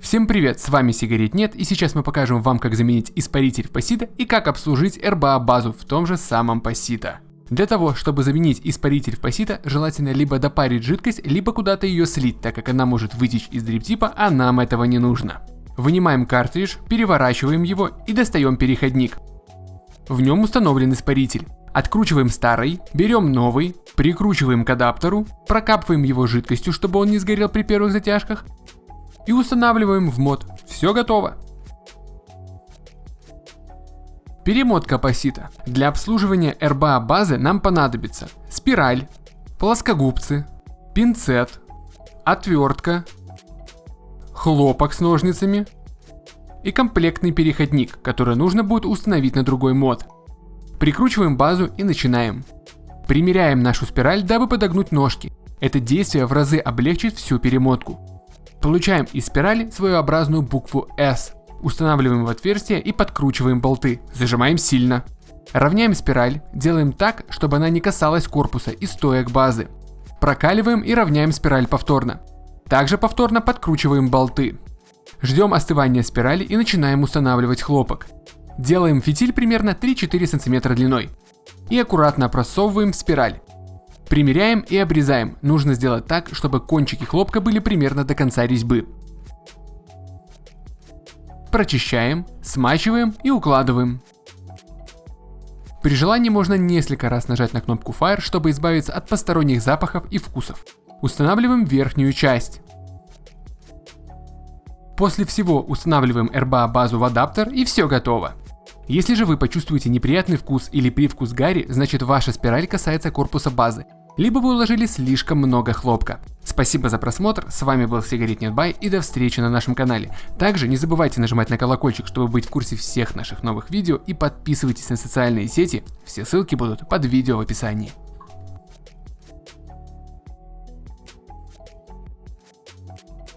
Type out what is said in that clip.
Всем привет, с вами Сигарет Нет, и сейчас мы покажем вам, как заменить испаритель в Пассита и как обслужить RBA базу в том же самом Пассита. Для того, чтобы заменить испаритель в Пассита, желательно либо допарить жидкость, либо куда-то ее слить, так как она может вытечь из дриптипа, а нам этого не нужно. Вынимаем картридж, переворачиваем его и достаем переходник. В нем установлен испаритель. Откручиваем старый, берем новый, прикручиваем к адаптеру, прокапываем его жидкостью, чтобы он не сгорел при первых затяжках, и устанавливаем в мод. Все готово. Перемотка пассита. Для обслуживания RBA базы нам понадобится спираль, плоскогубцы, пинцет, отвертка, хлопок с ножницами и комплектный переходник, который нужно будет установить на другой мод. Прикручиваем базу и начинаем. Примеряем нашу спираль, дабы подогнуть ножки. Это действие в разы облегчит всю перемотку. Получаем из спирали своеобразную букву S. Устанавливаем в отверстие и подкручиваем болты. Зажимаем сильно. Равняем спираль, делаем так, чтобы она не касалась корпуса и стоек базы. Прокаливаем и равняем спираль повторно. Также повторно подкручиваем болты. Ждем остывания спирали и начинаем устанавливать хлопок. Делаем фитиль примерно 3-4 см длиной. И аккуратно просовываем в спираль. Примеряем и обрезаем. Нужно сделать так, чтобы кончики хлопка были примерно до конца резьбы. Прочищаем, смачиваем и укладываем. При желании можно несколько раз нажать на кнопку Fire, чтобы избавиться от посторонних запахов и вкусов. Устанавливаем верхнюю часть. После всего устанавливаем RBA базу в адаптер и все готово. Если же вы почувствуете неприятный вкус или привкус гари, значит ваша спираль касается корпуса базы либо вы уложили слишком много хлопка. Спасибо за просмотр, с вами был Сигарет Нетбай и до встречи на нашем канале. Также не забывайте нажимать на колокольчик, чтобы быть в курсе всех наших новых видео и подписывайтесь на социальные сети, все ссылки будут под видео в описании.